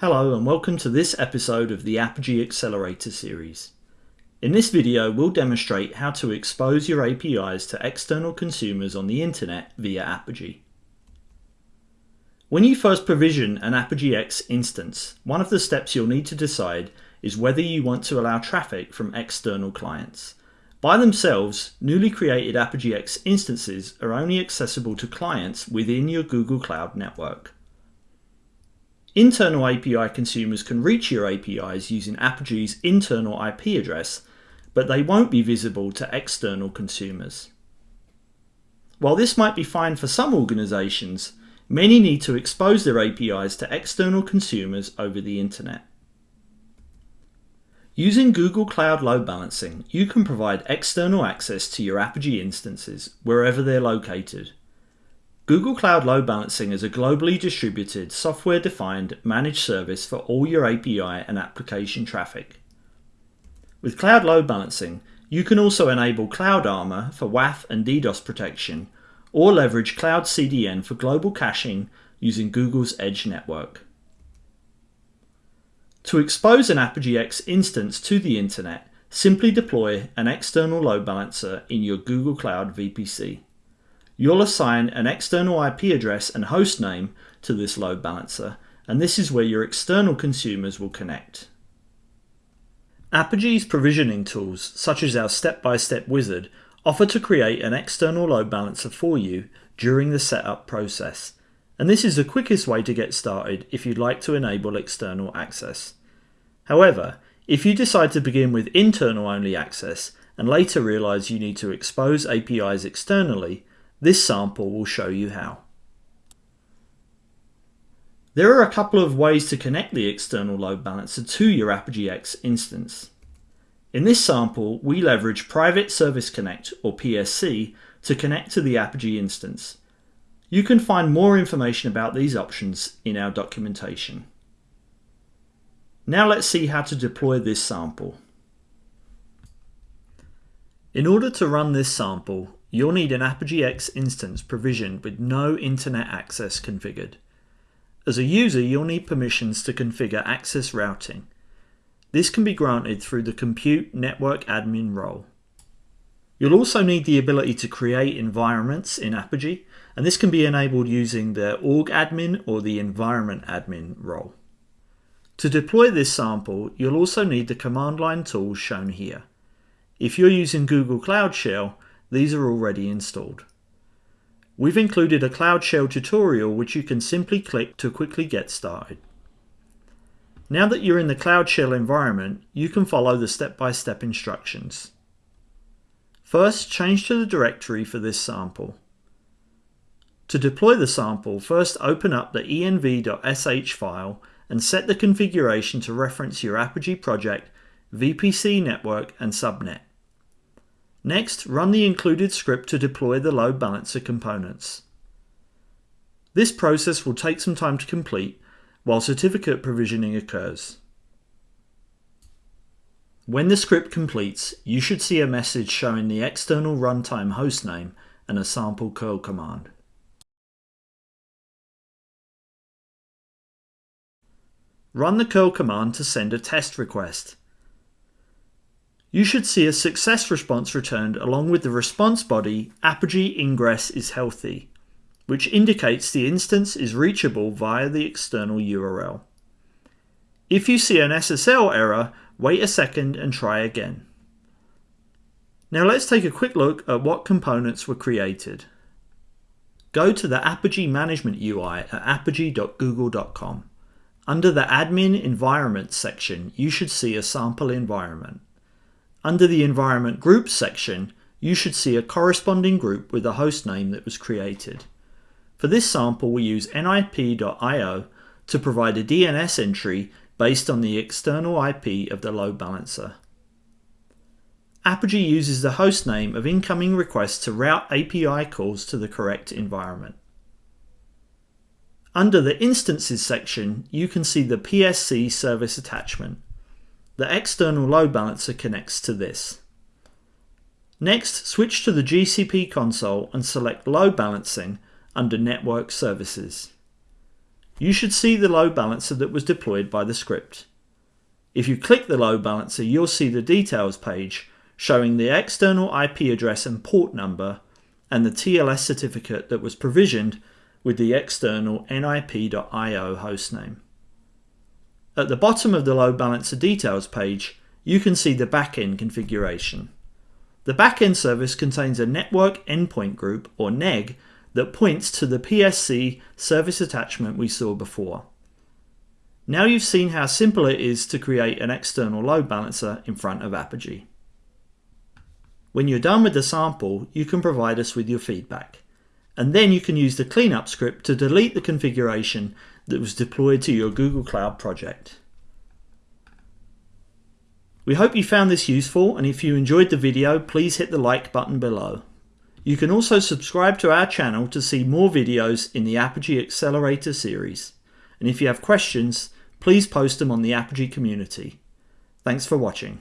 Hello and welcome to this episode of the Apigee Accelerator series. In this video we'll demonstrate how to expose your APIs to external consumers on the internet via Apigee. When you first provision an Apigee X instance, one of the steps you'll need to decide is whether you want to allow traffic from external clients. By themselves, newly created Apigee X instances are only accessible to clients within your Google Cloud network. Internal API consumers can reach your APIs using Apigee's internal IP address, but they won't be visible to external consumers. While this might be fine for some organizations, many need to expose their APIs to external consumers over the internet. Using Google Cloud Load Balancing, you can provide external access to your Apigee instances wherever they're located. Google Cloud Load Balancing is a globally distributed, software-defined managed service for all your API and application traffic. With Cloud Load Balancing, you can also enable Cloud Armor for WAF and DDoS protection, or leverage Cloud CDN for global caching using Google's Edge network. To expose an Apigee X instance to the internet, simply deploy an external load balancer in your Google Cloud VPC. You'll assign an external IP address and host name to this load balancer, and this is where your external consumers will connect. Apigee's provisioning tools, such as our step-by-step -step wizard, offer to create an external load balancer for you during the setup process, and this is the quickest way to get started if you'd like to enable external access. However, if you decide to begin with internal only access and later realize you need to expose APIs externally, this sample will show you how. There are a couple of ways to connect the external load balancer to your Apigee X instance. In this sample, we leverage Private Service Connect, or PSC, to connect to the Apigee instance. You can find more information about these options in our documentation. Now let's see how to deploy this sample. In order to run this sample, You'll need an Apigee X instance provisioned with no internet access configured. As a user, you'll need permissions to configure access routing. This can be granted through the Compute Network Admin role. You'll also need the ability to create environments in Apigee, and this can be enabled using the org admin or the environment admin role. To deploy this sample, you'll also need the command line tools shown here. If you're using Google Cloud Shell, these are already installed. We've included a Cloud Shell tutorial which you can simply click to quickly get started. Now that you're in the Cloud Shell environment, you can follow the step-by-step -step instructions. First, change to the directory for this sample. To deploy the sample, first open up the env.sh file and set the configuration to reference your Apigee project, VPC network and subnet. Next, run the included script to deploy the load balancer components. This process will take some time to complete while certificate provisioning occurs. When the script completes, you should see a message showing the external runtime hostname and a sample curl command. Run the curl command to send a test request you should see a success response returned along with the response body Apigee ingress is healthy, which indicates the instance is reachable via the external URL. If you see an SSL error, wait a second and try again. Now let's take a quick look at what components were created. Go to the Apigee Management UI at apigee.google.com. Under the Admin Environment section, you should see a sample environment. Under the Environment Groups section, you should see a corresponding group with the host name that was created. For this sample, we use nip.io to provide a DNS entry based on the external IP of the load balancer. Apigee uses the host name of incoming requests to route API calls to the correct environment. Under the Instances section, you can see the PSC service attachment. The external load balancer connects to this. Next, switch to the GCP console and select Load Balancing under Network Services. you should see the load balancer that was deployed by the script. If you click the load balancer, you'll see the details page showing the external IP address and port number and the TLS certificate that was provisioned with the external nip.io hostname. At the bottom of the load balancer details page, you can see the backend configuration. The backend service contains a network endpoint group, or NEG, that points to the PSC service attachment we saw before. Now you've seen how simple it is to create an external load balancer in front of Apigee. When you're done with the sample, you can provide us with your feedback. And then you can use the cleanup script to delete the configuration that was deployed to your Google Cloud project. We hope you found this useful and if you enjoyed the video please hit the like button below. You can also subscribe to our channel to see more videos in the Apigee Accelerator series. And if you have questions, please post them on the Apigee community. Thanks for watching.